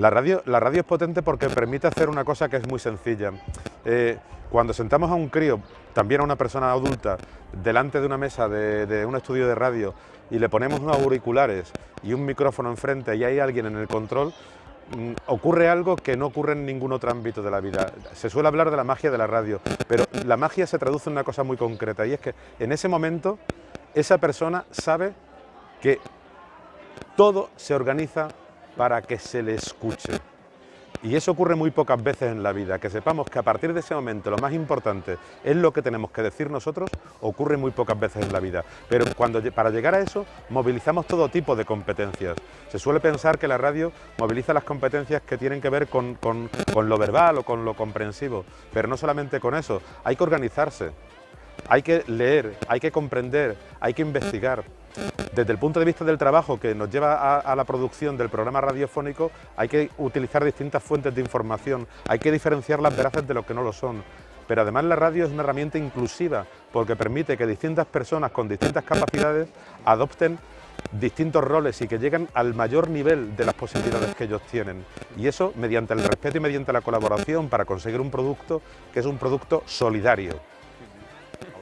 La radio, la radio es potente porque permite hacer una cosa que es muy sencilla. Eh, cuando sentamos a un crío, también a una persona adulta, delante de una mesa de, un estudio de radio y le ponemos unos auriculares y un micrófono enfrente y hay alguien en el control, mm, ocurre algo que no ocurre en ningún otro ámbito de la vida. Se suele hablar de la magia de la radio, pero la magia se traduce en una cosa muy concreta y es que en ese momento esa persona sabe que todo se organiza para que se le escuche. Y eso ocurre muy pocas veces en la vida, que sepamos que a partir de ese momento lo más importante es lo que tenemos que decir nosotros, ocurre muy pocas veces en la vida. Pero cuando, para llegar a eso movilizamos todo tipo de competencias. Se suele pensar que la radio moviliza las competencias que tienen que ver con, con lo verbal o con lo comprensivo, pero no solamente con eso, hay que organizarse, hay que leer, hay que comprender, hay que investigar. Desde el punto de vista del trabajo que nos lleva a, la producción del programa radiofónico, hay que utilizar distintas fuentes de información, hay que diferenciar las veraces de lo que no lo son. Pero además la radio es una herramienta inclusiva, porque permite que distintas personas con distintas capacidades adopten distintos roles y que lleguen al mayor nivel de las posibilidades que ellos tienen. Y eso mediante el respeto y mediante la colaboración para conseguir un producto que es un producto solidario.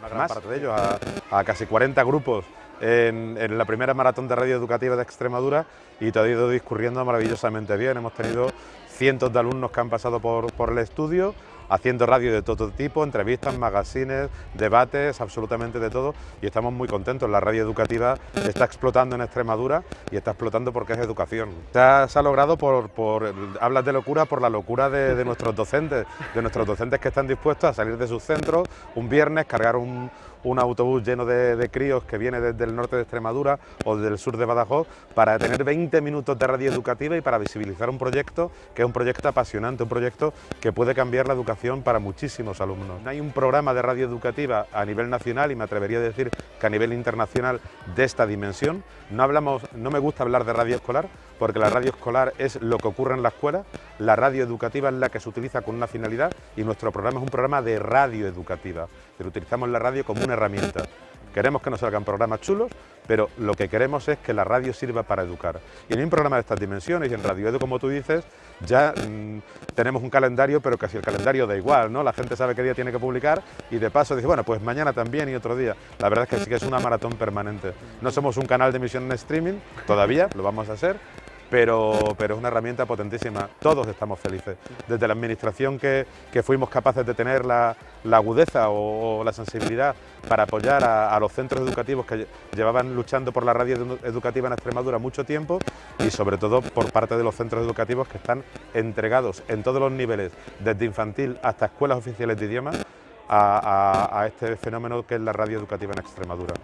Gran parte de ellos, a, a casi 40 grupos en, la primera maratón de radio educativa de Extremadura y todo ha ido discurriendo maravillosamente bien. Hemos tenido cientos de alumnos que han pasado por, por el estudio, haciendo radio de todo tipo, entrevistas, magazines, debates, absolutamente de todo y estamos muy contentos. La radio educativa está explotando en Extremadura y está explotando porque es educación. Se ha, logrado por, por, hablas de locura, por la locura de, nuestros docentes, de nuestros docentes que están dispuestos a salir de sus centros un viernes, cargar un, un autobús lleno de, de, críos que viene desde el norte de Extremadura o del sur de Badajoz para tener 20 minutos de radio educativa y para visibilizar un proyecto que es un proyecto apasionante, un proyecto que puede cambiar la educación para muchísimos alumnos. No hay un programa de radio educativa a nivel nacional y me atrevería a decir que a nivel internacional de esta dimensión. No, hablamos, no me gusta hablar de radio escolar porque la radio escolar es lo que ocurre en la escuela, la radio educativa es la que se utiliza con una finalidad y nuestro programa es un programa de radio educativa, pero utilizamos la radio como una herramienta. Queremos que nos salgan programas chulos, pero lo que queremos es que la radio sirva para educar. Y en un programa de estas dimensiones, y en Radio Edu, como tú dices, ya mmm, tenemos un calendario, pero casi el calendario da igual, ¿no? La gente sabe qué día tiene que publicar y de paso dice, bueno, pues mañana también y otro día. La verdad es que sí que es una maratón permanente. No somos un canal de emisión en streaming, todavía, lo vamos a hacer, pero, pero es una herramienta potentísima. Todos estamos felices. Desde la administración que, que fuimos capaces de tener la, la agudeza o, la sensibilidad para apoyar a, los centros educativos que llevaban luchando por la radio educativa en Extremadura mucho tiempo y sobre todo por parte de los centros educativos que están entregados en todos los niveles, desde infantil hasta escuelas oficiales de idiomas, a este fenómeno que es la radio educativa en Extremadura.